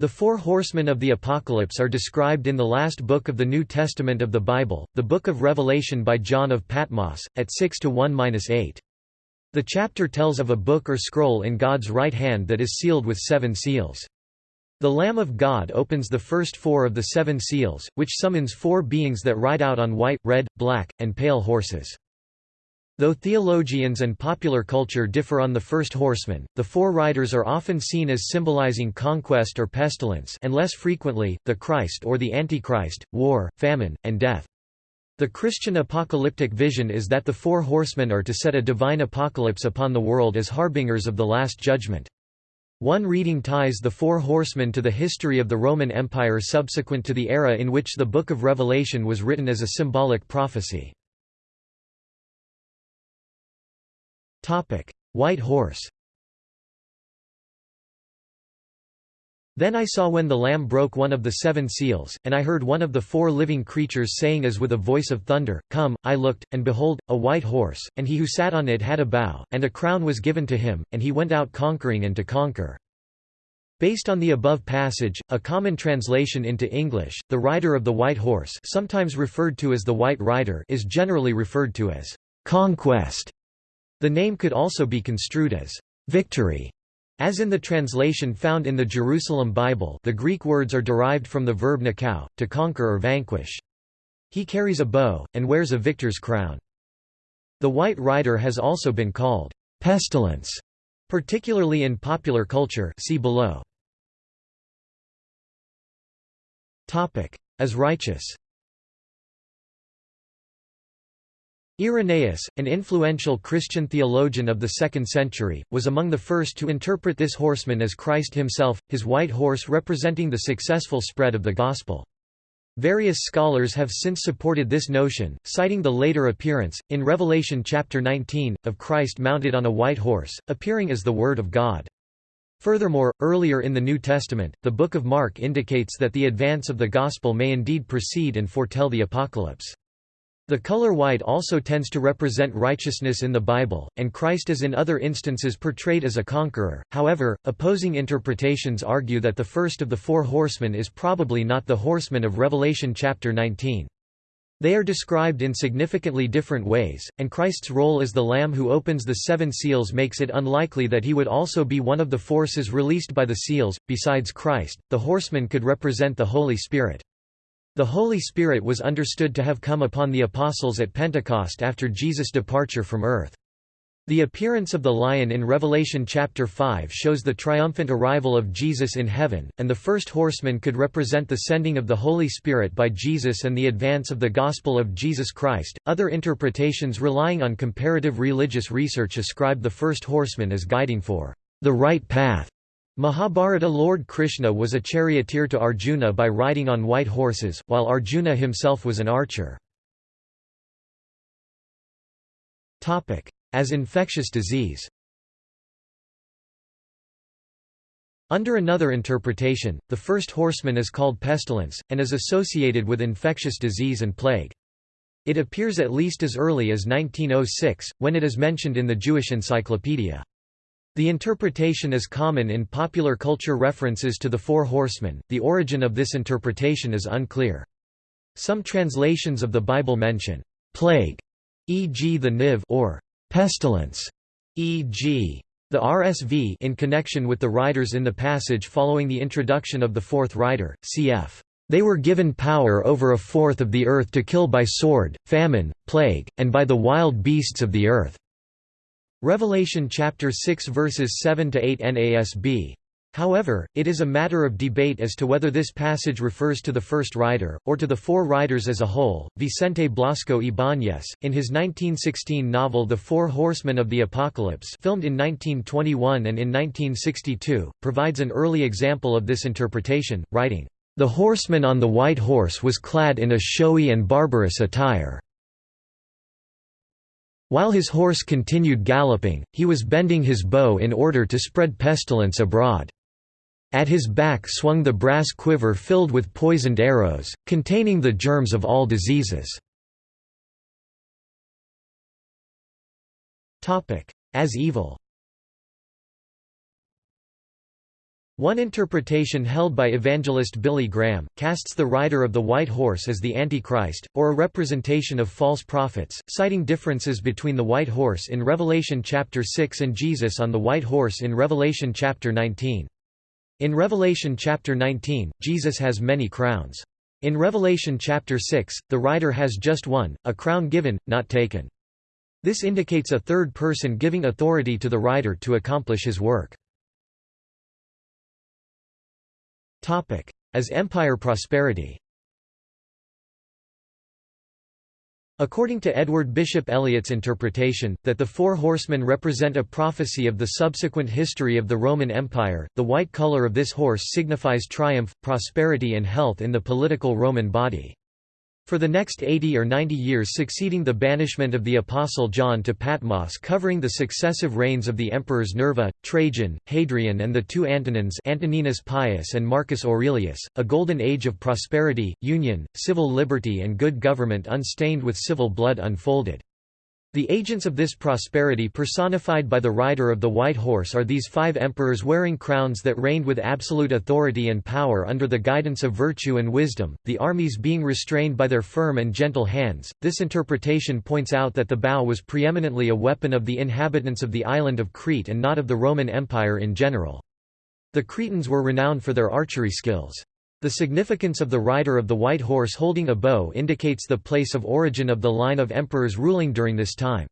The four horsemen of the Apocalypse are described in the last book of the New Testament of the Bible, the Book of Revelation by John of Patmos, at 6 to 1-8. The chapter tells of a book or scroll in God's right hand that is sealed with seven seals. The Lamb of God opens the first four of the seven seals, which summons four beings that ride out on white, red, black, and pale horses. Though theologians and popular culture differ on the first horseman, the four riders are often seen as symbolizing conquest or pestilence and less frequently, the Christ or the Antichrist, war, famine, and death. The Christian apocalyptic vision is that the four horsemen are to set a divine apocalypse upon the world as harbingers of the Last Judgment. One reading ties the four horsemen to the history of the Roman Empire subsequent to the era in which the Book of Revelation was written as a symbolic prophecy. White horse Then I saw when the Lamb broke one of the seven seals, and I heard one of the four living creatures saying as with a voice of thunder, Come, I looked, and behold, a white horse, and he who sat on it had a bow, and a crown was given to him, and he went out conquering and to conquer. Based on the above passage, a common translation into English, the rider of the white horse sometimes referred to as the white rider is generally referred to as conquest. The name could also be construed as victory. As in the translation found in the Jerusalem Bible the Greek words are derived from the verb nikao, to conquer or vanquish. He carries a bow, and wears a victor's crown. The White Rider has also been called pestilence, particularly in popular culture see below. As righteous Irenaeus, an influential Christian theologian of the 2nd century, was among the first to interpret this horseman as Christ himself, his white horse representing the successful spread of the Gospel. Various scholars have since supported this notion, citing the later appearance, in Revelation chapter 19, of Christ mounted on a white horse, appearing as the Word of God. Furthermore, earlier in the New Testament, the Book of Mark indicates that the advance of the Gospel may indeed precede and foretell the apocalypse. The color white also tends to represent righteousness in the Bible, and Christ is in other instances portrayed as a conqueror. However, opposing interpretations argue that the first of the four horsemen is probably not the horseman of Revelation chapter 19. They are described in significantly different ways, and Christ's role as the Lamb who opens the seven seals makes it unlikely that he would also be one of the forces released by the seals. Besides Christ, the horseman could represent the Holy Spirit. The Holy Spirit was understood to have come upon the apostles at Pentecost after Jesus' departure from earth. The appearance of the lion in Revelation chapter 5 shows the triumphant arrival of Jesus in heaven, and the first horseman could represent the sending of the Holy Spirit by Jesus and the advance of the gospel of Jesus Christ. Other interpretations relying on comparative religious research ascribe the first horseman as guiding for the right path Mahabharata Lord Krishna was a charioteer to Arjuna by riding on white horses, while Arjuna himself was an archer. As infectious disease Under another interpretation, the first horseman is called pestilence, and is associated with infectious disease and plague. It appears at least as early as 1906, when it is mentioned in the Jewish Encyclopedia. The interpretation is common in popular culture references to the Four Horsemen, the origin of this interpretation is unclear. Some translations of the Bible mention, "...plague", e.g. the Niv or "...pestilence", e.g. The RSV in connection with the riders in the passage following the introduction of the fourth rider, cf. They were given power over a fourth of the earth to kill by sword, famine, plague, and by the wild beasts of the earth. Revelation chapter 6 verses 7 to 8 NASB. However, it is a matter of debate as to whether this passage refers to the first rider, or to the four riders as a whole. Vicente Blasco Ibáñez, in his 1916 novel The Four Horsemen of the Apocalypse, filmed in 1921 and in 1962, provides an early example of this interpretation, writing, The horseman on the white horse was clad in a showy and barbarous attire. While his horse continued galloping, he was bending his bow in order to spread pestilence abroad. At his back swung the brass quiver filled with poisoned arrows, containing the germs of all diseases. As evil One interpretation held by evangelist Billy Graham, casts the rider of the white horse as the Antichrist, or a representation of false prophets, citing differences between the white horse in Revelation chapter 6 and Jesus on the white horse in Revelation chapter 19. In Revelation chapter 19, Jesus has many crowns. In Revelation chapter 6, the rider has just one, a crown given, not taken. This indicates a third person giving authority to the rider to accomplish his work. As empire prosperity According to Edward Bishop Elliott's interpretation, that the four horsemen represent a prophecy of the subsequent history of the Roman Empire, the white color of this horse signifies triumph, prosperity and health in the political Roman body. For the next 80 or 90 years succeeding the banishment of the Apostle John to Patmos covering the successive reigns of the emperors Nerva, Trajan, Hadrian and the two Antonines Antoninus Pius and Marcus Aurelius, a golden age of prosperity, union, civil liberty and good government unstained with civil blood unfolded. The agents of this prosperity personified by the rider of the white horse are these five emperors wearing crowns that reigned with absolute authority and power under the guidance of virtue and wisdom, the armies being restrained by their firm and gentle hands. This interpretation points out that the bow was preeminently a weapon of the inhabitants of the island of Crete and not of the Roman Empire in general. The Cretans were renowned for their archery skills. The significance of the rider of the white horse holding a bow indicates the place of origin of the line of emperors ruling during this time.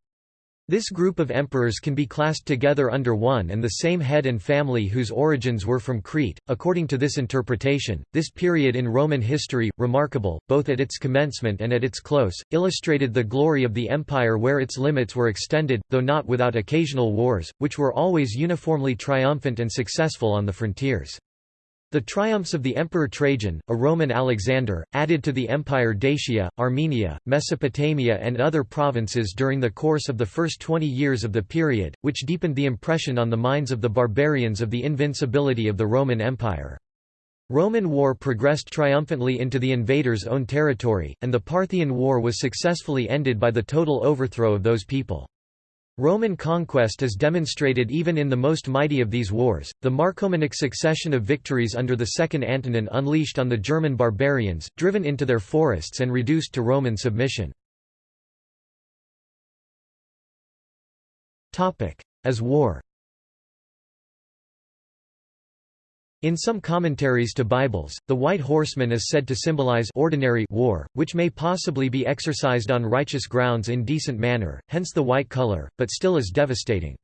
This group of emperors can be classed together under one and the same head and family whose origins were from Crete. According to this interpretation, this period in Roman history, remarkable, both at its commencement and at its close, illustrated the glory of the empire where its limits were extended, though not without occasional wars, which were always uniformly triumphant and successful on the frontiers. The triumphs of the Emperor Trajan, a Roman Alexander, added to the empire Dacia, Armenia, Mesopotamia and other provinces during the course of the first 20 years of the period, which deepened the impression on the minds of the barbarians of the invincibility of the Roman Empire. Roman war progressed triumphantly into the invader's own territory, and the Parthian War was successfully ended by the total overthrow of those people. Roman conquest is demonstrated even in the most mighty of these wars. The Marcomannic succession of victories under the Second Antonine unleashed on the German barbarians, driven into their forests and reduced to Roman submission. As war In some commentaries to Bibles, the white horseman is said to symbolize ordinary war, which may possibly be exercised on righteous grounds in decent manner, hence the white color, but still is devastating.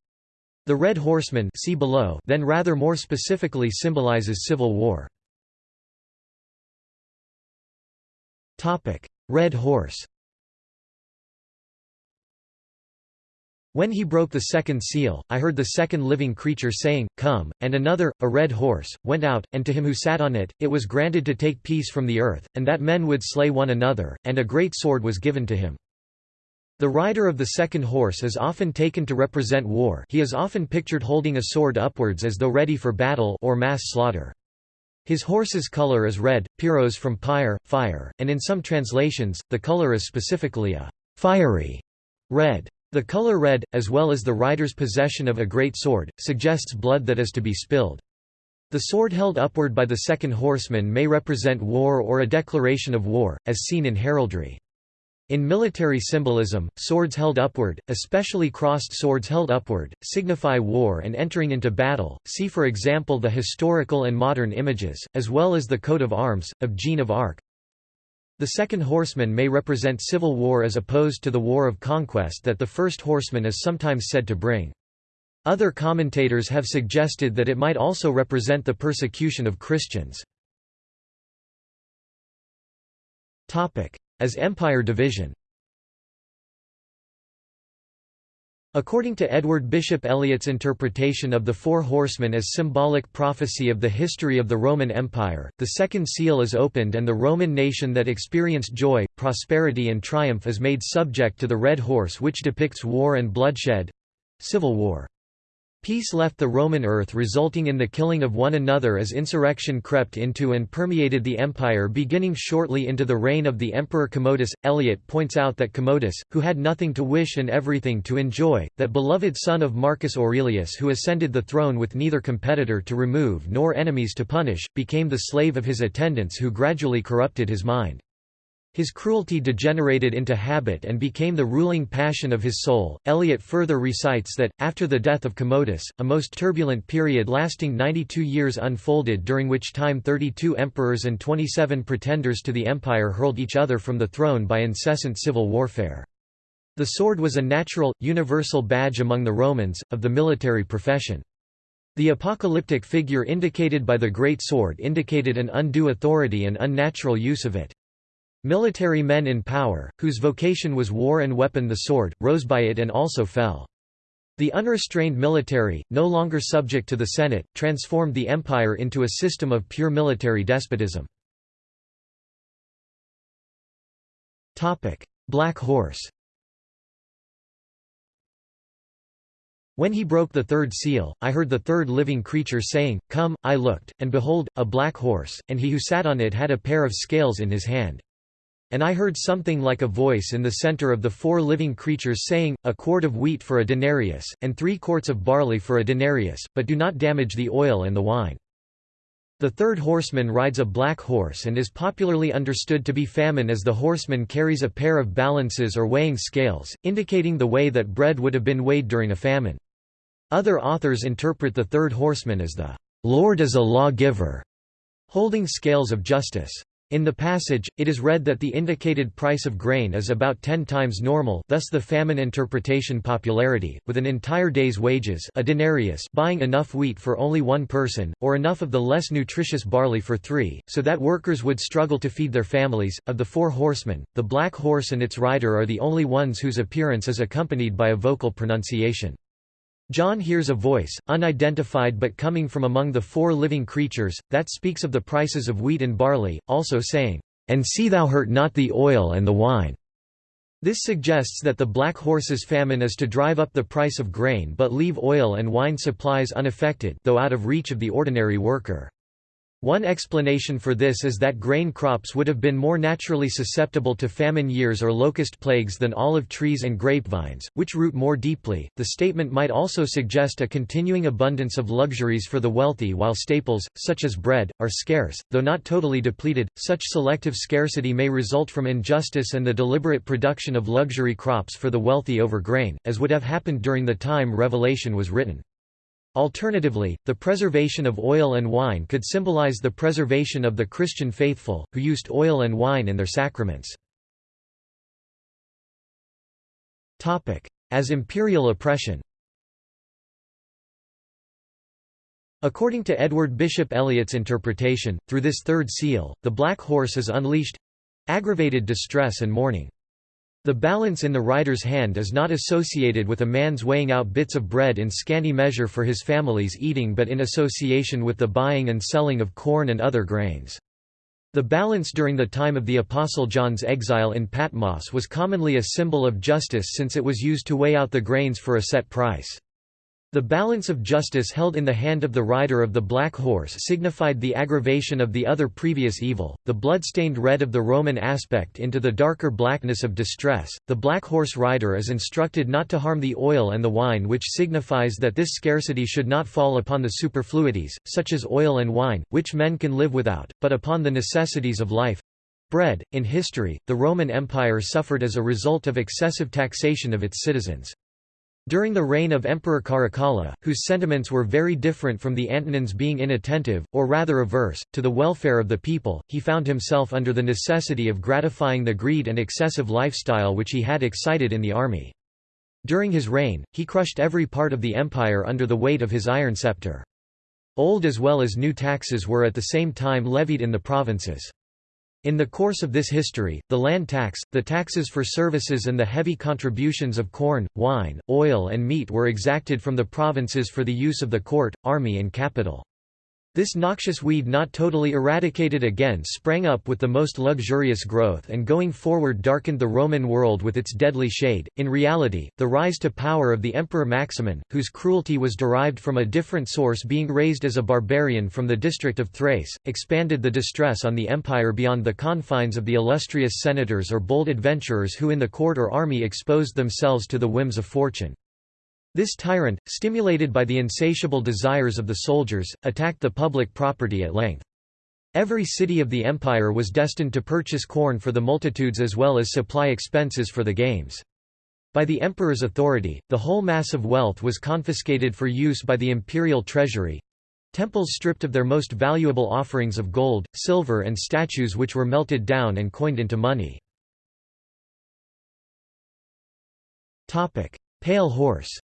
The red horseman see below then rather more specifically symbolizes civil war. Red horse When he broke the second seal, I heard the second living creature saying, Come, and another, a red horse, went out, and to him who sat on it, it was granted to take peace from the earth, and that men would slay one another, and a great sword was given to him. The rider of the second horse is often taken to represent war he is often pictured holding a sword upwards as though ready for battle or mass slaughter. His horse's color is red, pyros from pyre, fire, and in some translations, the color is specifically a fiery red. The color red, as well as the rider's possession of a great sword, suggests blood that is to be spilled. The sword held upward by the second horseman may represent war or a declaration of war, as seen in heraldry. In military symbolism, swords held upward, especially crossed swords held upward, signify war and entering into battle. See for example the historical and modern images, as well as the coat of arms, of Jeanne of Arc. The second horseman may represent civil war as opposed to the war of conquest that the first horseman is sometimes said to bring. Other commentators have suggested that it might also represent the persecution of Christians. As empire division According to Edward Bishop Elliott's interpretation of the Four Horsemen as symbolic prophecy of the history of the Roman Empire, the second seal is opened and the Roman nation that experienced joy, prosperity and triumph is made subject to the red horse which depicts war and bloodshed—civil war. Peace left the Roman earth resulting in the killing of one another as insurrection crept into and permeated the empire beginning shortly into the reign of the Emperor Commodus. Elliott points out that Commodus, who had nothing to wish and everything to enjoy, that beloved son of Marcus Aurelius who ascended the throne with neither competitor to remove nor enemies to punish, became the slave of his attendants who gradually corrupted his mind. His cruelty degenerated into habit and became the ruling passion of his soul. Elliott further recites that, after the death of Commodus, a most turbulent period lasting 92 years unfolded during which time 32 emperors and 27 pretenders to the empire hurled each other from the throne by incessant civil warfare. The sword was a natural, universal badge among the Romans, of the military profession. The apocalyptic figure indicated by the great sword indicated an undue authority and unnatural use of it. Military men in power, whose vocation was war and weapon the sword, rose by it and also fell. The unrestrained military, no longer subject to the Senate, transformed the empire into a system of pure military despotism. Black Horse When he broke the third seal, I heard the third living creature saying, Come, I looked, and behold, a black horse, and he who sat on it had a pair of scales in his hand. And I heard something like a voice in the center of the four living creatures saying, A quart of wheat for a denarius, and three quarts of barley for a denarius, but do not damage the oil and the wine. The third horseman rides a black horse and is popularly understood to be famine as the horseman carries a pair of balances or weighing scales, indicating the way that bread would have been weighed during a famine. Other authors interpret the third horseman as the Lord as a lawgiver, holding scales of justice. In the passage, it is read that the indicated price of grain is about ten times normal thus the famine interpretation popularity, with an entire day's wages a denarius buying enough wheat for only one person, or enough of the less nutritious barley for three, so that workers would struggle to feed their families. Of the four horsemen, the black horse and its rider are the only ones whose appearance is accompanied by a vocal pronunciation. John hears a voice, unidentified but coming from among the four living creatures, that speaks of the prices of wheat and barley, also saying, "'And see thou hurt not the oil and the wine." This suggests that the black horse's famine is to drive up the price of grain but leave oil and wine supplies unaffected though out of reach of the ordinary worker. One explanation for this is that grain crops would have been more naturally susceptible to famine years or locust plagues than olive trees and grapevines, which root more deeply. The statement might also suggest a continuing abundance of luxuries for the wealthy while staples, such as bread, are scarce, though not totally depleted. Such selective scarcity may result from injustice and the deliberate production of luxury crops for the wealthy over grain, as would have happened during the time Revelation was written. Alternatively, the preservation of oil and wine could symbolize the preservation of the Christian faithful, who used oil and wine in their sacraments. As imperial oppression According to Edward Bishop Elliott's interpretation, through this third seal, the black horse is unleashed—aggravated distress and mourning. The balance in the rider's hand is not associated with a man's weighing out bits of bread in scanty measure for his family's eating but in association with the buying and selling of corn and other grains. The balance during the time of the Apostle John's exile in Patmos was commonly a symbol of justice since it was used to weigh out the grains for a set price. The balance of justice held in the hand of the rider of the black horse signified the aggravation of the other previous evil, the blood-stained red of the Roman aspect into the darker blackness of distress. The black horse rider is instructed not to harm the oil and the wine which signifies that this scarcity should not fall upon the superfluities, such as oil and wine, which men can live without, but upon the necessities of life. Bread. In history, the Roman Empire suffered as a result of excessive taxation of its citizens. During the reign of Emperor Caracalla, whose sentiments were very different from the Antonines being inattentive, or rather averse, to the welfare of the people, he found himself under the necessity of gratifying the greed and excessive lifestyle which he had excited in the army. During his reign, he crushed every part of the empire under the weight of his iron scepter. Old as well as new taxes were at the same time levied in the provinces. In the course of this history, the land tax, the taxes for services and the heavy contributions of corn, wine, oil and meat were exacted from the provinces for the use of the court, army and capital. This noxious weed not totally eradicated again sprang up with the most luxurious growth and going forward darkened the Roman world with its deadly shade. In reality, the rise to power of the Emperor Maximin, whose cruelty was derived from a different source being raised as a barbarian from the district of Thrace, expanded the distress on the empire beyond the confines of the illustrious senators or bold adventurers who in the court or army exposed themselves to the whims of fortune. This tyrant, stimulated by the insatiable desires of the soldiers, attacked the public property at length. Every city of the empire was destined to purchase corn for the multitudes as well as supply expenses for the games. By the emperor's authority, the whole mass of wealth was confiscated for use by the imperial treasury. Temples stripped of their most valuable offerings of gold, silver and statues which were melted down and coined into money. Pale horse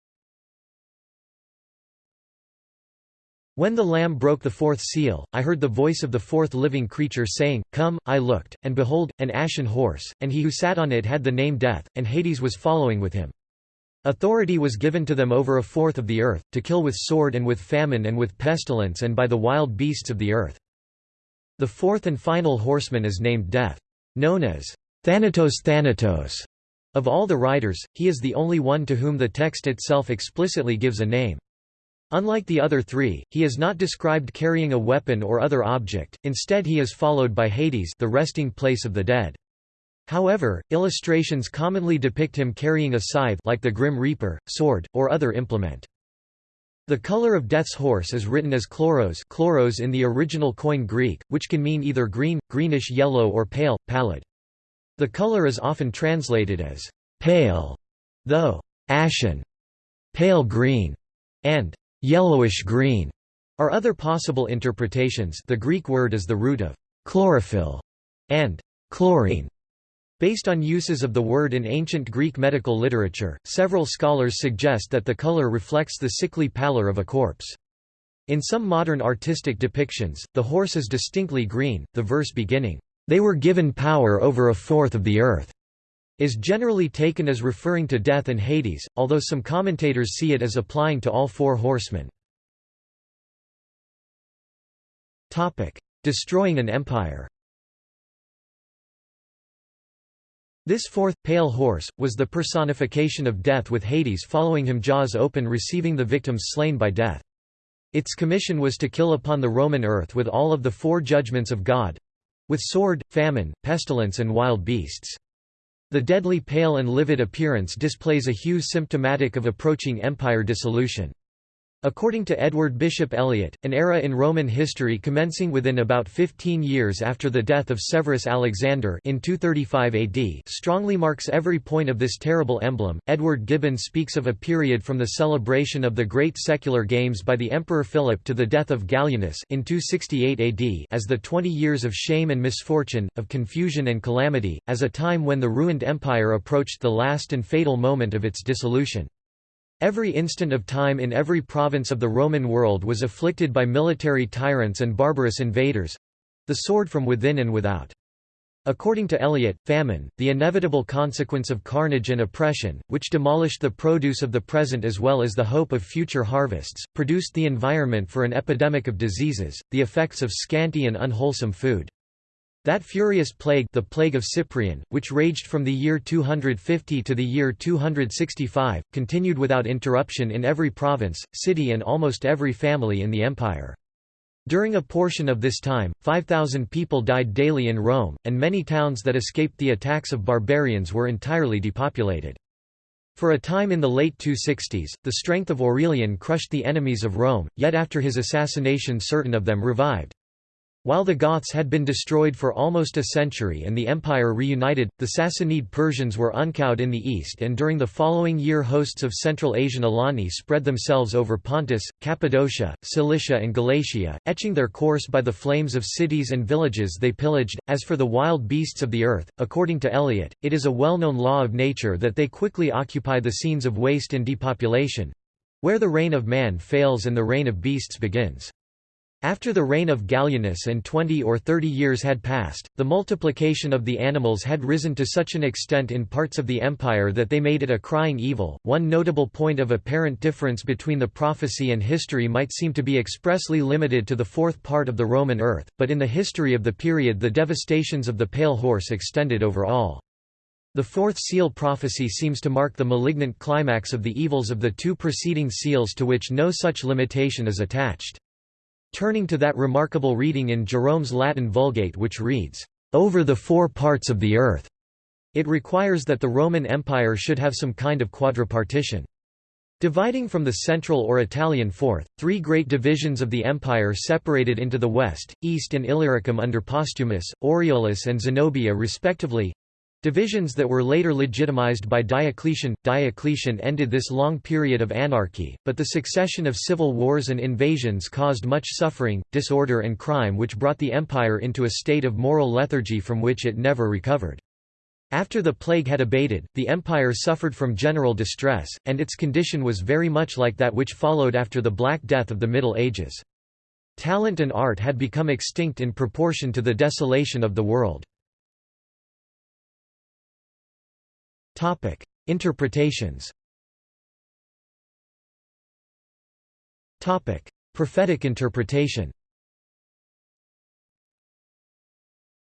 When the Lamb broke the fourth seal, I heard the voice of the fourth living creature saying, Come, I looked, and behold, an ashen horse, and he who sat on it had the name Death, and Hades was following with him. Authority was given to them over a fourth of the earth, to kill with sword and with famine and with pestilence and by the wild beasts of the earth. The fourth and final horseman is named Death. Known as Thanatos Thanatos. Of all the writers, he is the only one to whom the text itself explicitly gives a name. Unlike the other three, he is not described carrying a weapon or other object, instead he is followed by Hades the resting place of the dead. However, illustrations commonly depict him carrying a scythe like the Grim Reaper, sword, or other implement. The color of Death's horse is written as chloros, chloros in the original Koine Greek, which can mean either green, greenish yellow or pale, pallid. The color is often translated as pale, though ashen, pale green, and yellowish-green are other possible interpretations the Greek word is the root of chlorophyll and chlorine. Based on uses of the word in ancient Greek medical literature, several scholars suggest that the color reflects the sickly pallor of a corpse. In some modern artistic depictions, the horse is distinctly green, the verse beginning, "...they were given power over a fourth of the earth." Is generally taken as referring to death and Hades, although some commentators see it as applying to all four horsemen. Destroying an empire This fourth, pale horse, was the personification of death with Hades following him jaws open receiving the victims slain by death. Its commission was to kill upon the Roman earth with all of the four judgments of God—with sword, famine, pestilence and wild beasts. The deadly pale and livid appearance displays a hue symptomatic of approaching empire dissolution. According to Edward Bishop Elliott, an era in Roman history commencing within about 15 years after the death of Severus Alexander in 235 AD strongly marks every point of this terrible emblem. Edward Gibbon speaks of a period from the celebration of the great secular games by the Emperor Philip to the death of Gallienus in 268 AD as the 20 years of shame and misfortune, of confusion and calamity, as a time when the ruined empire approached the last and fatal moment of its dissolution. Every instant of time in every province of the Roman world was afflicted by military tyrants and barbarous invaders—the sword from within and without. According to Elliott, famine, the inevitable consequence of carnage and oppression, which demolished the produce of the present as well as the hope of future harvests, produced the environment for an epidemic of diseases, the effects of scanty and unwholesome food. That furious plague the plague of Cyprian, which raged from the year 250 to the year 265, continued without interruption in every province, city and almost every family in the empire. During a portion of this time, 5,000 people died daily in Rome, and many towns that escaped the attacks of barbarians were entirely depopulated. For a time in the late 260s, the strength of Aurelian crushed the enemies of Rome, yet after his assassination certain of them revived. While the Goths had been destroyed for almost a century and the empire reunited, the Sassanid Persians were uncowed in the east and during the following year hosts of Central Asian Alani spread themselves over Pontus, Cappadocia, Cilicia and Galatia, etching their course by the flames of cities and villages they pillaged. As for the wild beasts of the earth, according to Elliott, it is a well-known law of nature that they quickly occupy the scenes of waste and depopulation—where the reign of man fails and the reign of beasts begins. After the reign of Gallienus and twenty or thirty years had passed, the multiplication of the animals had risen to such an extent in parts of the empire that they made it a crying evil. One notable point of apparent difference between the prophecy and history might seem to be expressly limited to the fourth part of the Roman earth, but in the history of the period the devastations of the pale horse extended over all. The fourth seal prophecy seems to mark the malignant climax of the evils of the two preceding seals to which no such limitation is attached. Turning to that remarkable reading in Jerome's Latin Vulgate which reads, "...over the four parts of the earth." It requires that the Roman Empire should have some kind of quadripartition. Dividing from the central or Italian fourth, three great divisions of the empire separated into the west, east and Illyricum under Postumus, Aureolus and Zenobia respectively, Divisions that were later legitimized by Diocletian. Diocletian ended this long period of anarchy, but the succession of civil wars and invasions caused much suffering, disorder and crime which brought the empire into a state of moral lethargy from which it never recovered. After the plague had abated, the empire suffered from general distress, and its condition was very much like that which followed after the Black Death of the Middle Ages. Talent and art had become extinct in proportion to the desolation of the world. Topic: Interpretations. Topic: Prophetic interpretation.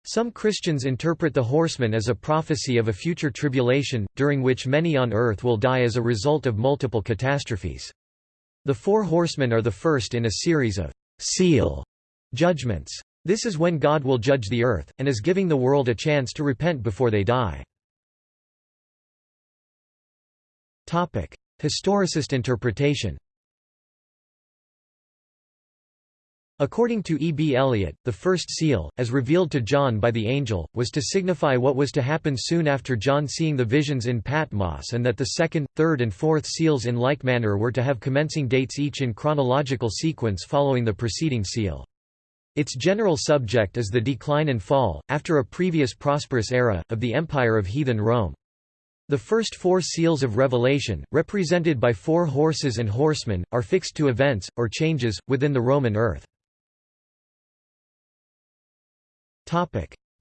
Some Christians interpret the horseman as a prophecy of a future tribulation, during which many on earth will die as a result of multiple catastrophes. The four horsemen are the first in a series of seal judgments. This is when God will judge the earth, and is giving the world a chance to repent before they die. Topic: Historicist interpretation. According to E. B. Elliott, the first seal, as revealed to John by the angel, was to signify what was to happen soon after John seeing the visions in Patmos and that the second, third and fourth seals in like manner were to have commencing dates each in chronological sequence following the preceding seal. Its general subject is the decline and fall, after a previous prosperous era, of the empire of heathen Rome. The first four seals of Revelation, represented by four horses and horsemen, are fixed to events, or changes, within the Roman earth.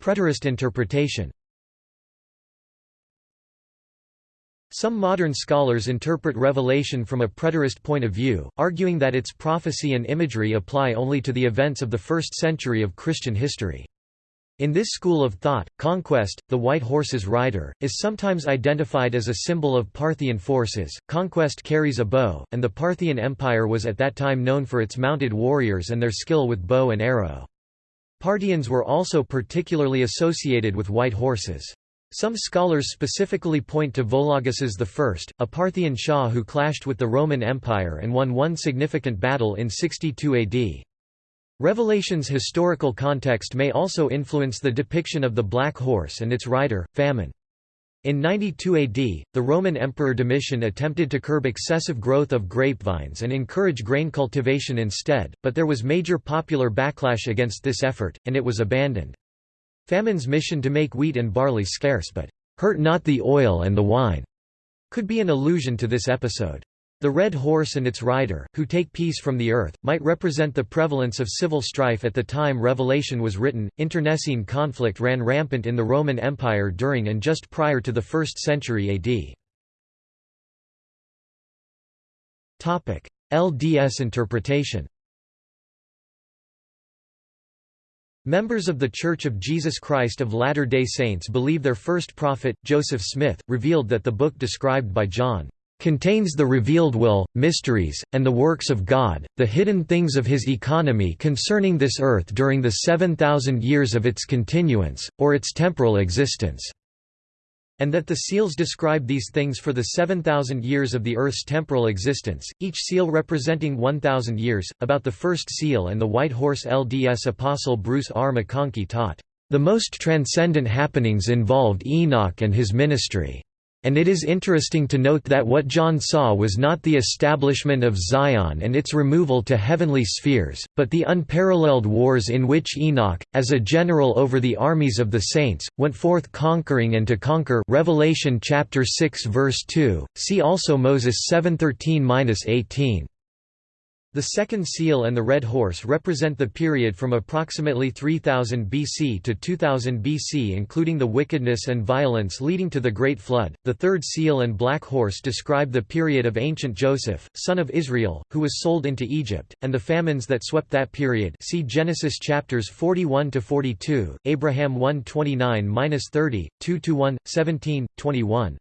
Preterist interpretation Some modern scholars interpret Revelation from a preterist point of view, arguing that its prophecy and imagery apply only to the events of the first century of Christian history. In this school of thought, conquest, the white horse's rider, is sometimes identified as a symbol of Parthian forces. Conquest carries a bow, and the Parthian Empire was at that time known for its mounted warriors and their skill with bow and arrow. Parthians were also particularly associated with white horses. Some scholars specifically point to Vologases I, a Parthian Shah who clashed with the Roman Empire and won one significant battle in 62 AD. Revelation's historical context may also influence the depiction of the black horse and its rider, famine. In 92 AD, the Roman Emperor Domitian attempted to curb excessive growth of grapevines and encourage grain cultivation instead, but there was major popular backlash against this effort, and it was abandoned. Famine's mission to make wheat and barley scarce but hurt not the oil and the wine could be an allusion to this episode. The red horse and its rider, who take peace from the earth, might represent the prevalence of civil strife at the time Revelation was written. Internecine conflict ran rampant in the Roman Empire during and just prior to the 1st century AD. Topic: LDS interpretation. Members of The Church of Jesus Christ of Latter-day Saints believe their first prophet, Joseph Smith, revealed that the book described by John contains the revealed will, mysteries, and the works of God, the hidden things of his economy concerning this earth during the 7,000 years of its continuance, or its temporal existence." And that the seals describe these things for the 7,000 years of the Earth's temporal existence, each seal representing 1,000 years. About the first seal and the White Horse LDS Apostle Bruce R. McConkie taught, "...the most transcendent happenings involved Enoch and his ministry." And it is interesting to note that what John saw was not the establishment of Zion and its removal to heavenly spheres, but the unparalleled wars in which Enoch, as a general over the armies of the saints, went forth conquering and to conquer Revelation chapter 6 verse 2. See also Moses 7:13-18. The second seal and the red horse represent the period from approximately 3000 BC to 2000 BC including the wickedness and violence leading to the Great Flood. The third seal and black horse describe the period of ancient Joseph, son of Israel, who was sold into Egypt, and the famines that swept that period. See Genesis chapters 41 to 42, Abraham 129-30, 2-1, 17, 21.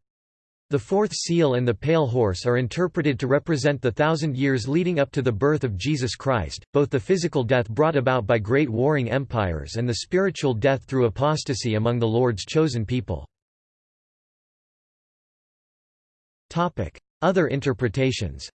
The fourth seal and the pale horse are interpreted to represent the thousand years leading up to the birth of Jesus Christ, both the physical death brought about by great warring empires and the spiritual death through apostasy among the Lord's chosen people. Other interpretations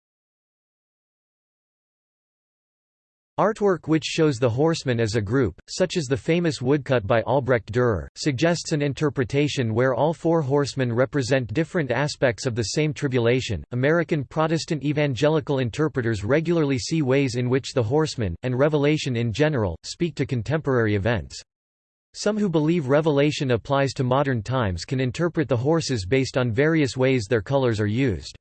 Artwork which shows the horsemen as a group, such as the famous woodcut by Albrecht Dürer, suggests an interpretation where all four horsemen represent different aspects of the same tribulation. American Protestant evangelical interpreters regularly see ways in which the horsemen, and Revelation in general, speak to contemporary events. Some who believe Revelation applies to modern times can interpret the horses based on various ways their colors are used.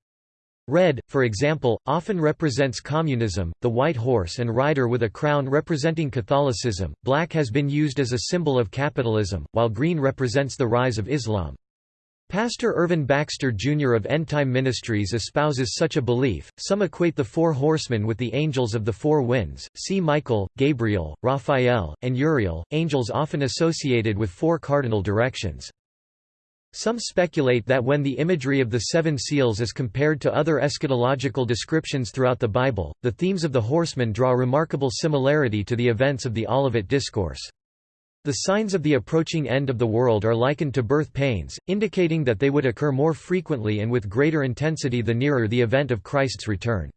Red, for example, often represents communism, the white horse and rider with a crown representing Catholicism, black has been used as a symbol of capitalism, while green represents the rise of Islam. Pastor Irvin Baxter Jr. of End Time Ministries espouses such a belief. Some equate the four horsemen with the angels of the four winds, see Michael, Gabriel, Raphael, and Uriel, angels often associated with four cardinal directions. Some speculate that when the imagery of the seven seals is compared to other eschatological descriptions throughout the Bible, the themes of the horsemen draw remarkable similarity to the events of the Olivet Discourse. The signs of the approaching end of the world are likened to birth pains, indicating that they would occur more frequently and with greater intensity the nearer the event of Christ's return.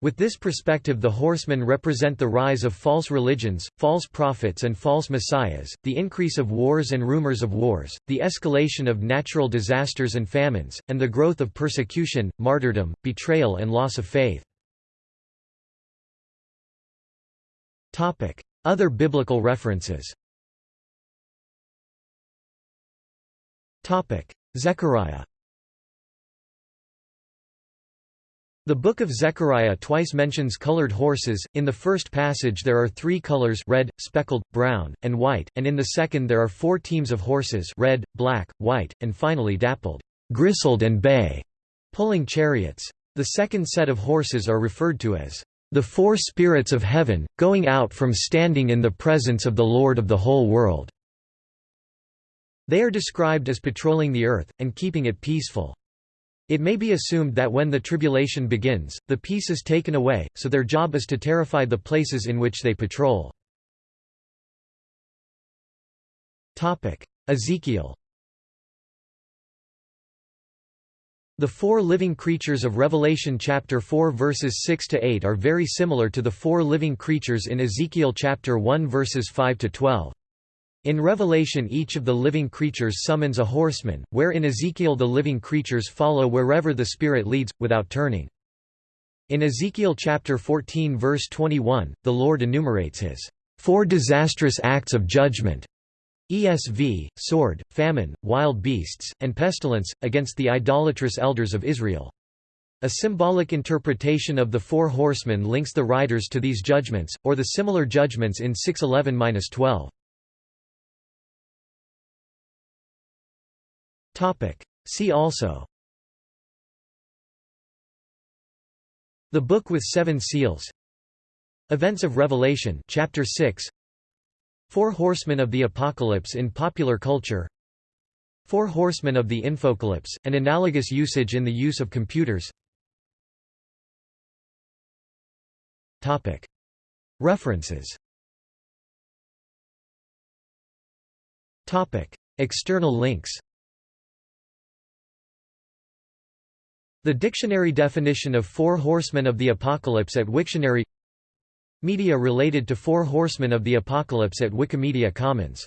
With this perspective the horsemen represent the rise of false religions, false prophets and false messiahs, the increase of wars and rumors of wars, the escalation of natural disasters and famines, and the growth of persecution, martyrdom, betrayal and loss of faith. Other biblical references Zechariah The Book of Zechariah twice mentions colored horses, in the first passage there are three colors red, speckled, brown, and white, and in the second there are four teams of horses red, black, white, and finally dappled, gristled and bay, pulling chariots. The second set of horses are referred to as the four spirits of heaven, going out from standing in the presence of the Lord of the whole world. They are described as patrolling the earth, and keeping it peaceful. It may be assumed that when the tribulation begins, the peace is taken away, so their job is to terrify the places in which they patrol. Ezekiel The four living creatures of Revelation chapter 4 verses 6 to 8 are very similar to the four living creatures in Ezekiel chapter 1 verses 5 to 12. In Revelation each of the living creatures summons a horseman, where in Ezekiel the living creatures follow wherever the Spirit leads, without turning. In Ezekiel chapter 14 verse 21, the Lord enumerates his four disastrous acts of judgment ESV, sword, famine, wild beasts, and pestilence, against the idolatrous elders of Israel. A symbolic interpretation of the four horsemen links the riders to these judgments, or the similar judgments in 611-12. See also. The Book with Seven Seals. Events of Revelation chapter 6 Four Horsemen of the Apocalypse in popular culture. Four Horsemen of the Infocalypse, an analogous usage in the use of computers. Topic. References. Topic. External links The dictionary definition of Four Horsemen of the Apocalypse at Wiktionary Media related to Four Horsemen of the Apocalypse at Wikimedia Commons